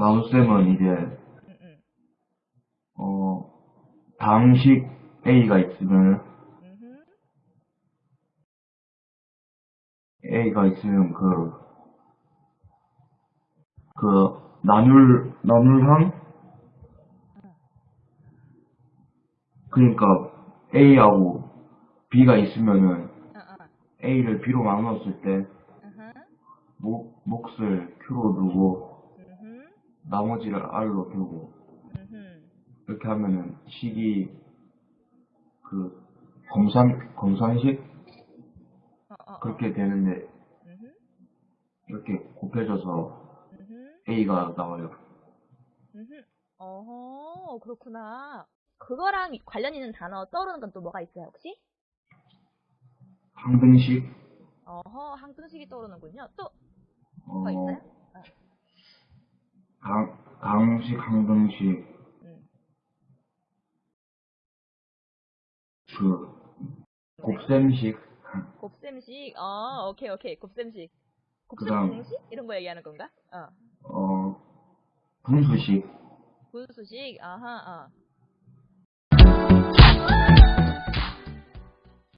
간호쌤은 이제, 응, 응. 어, 방식 A가 있으면. A가 있으면 그, 그, 나눌, 나눌항? 그러니까 A하고 B가 있으면은 어, 어. A를 B로 나눴을 때. 목, 몫을 Q로 두고. 나머지를 R로 음흠. 이렇게 하면은 식이 그 검산, 검산식? 어, 어, 어. 그렇게 되는데. 이렇게 곱해져서. A가 나와요. 어허, 그렇구나. 그거랑 관련 있는 단어 떠오르는 건 또 뭐가 있어요, 혹시? 항등식? 어허, 항등식이 떠오르는군요. 또, 어, 뭐가 있어요? 어. 강, 강식, 항등식, 음. 그, 곱셈식, 곱셈식, 어, 오케이, 오케이. 곱셈식. 곱셈 그다음- 공식? 이런 거 얘기하는 건가? 어. 어, 분수식, 분수식, 아하, 어.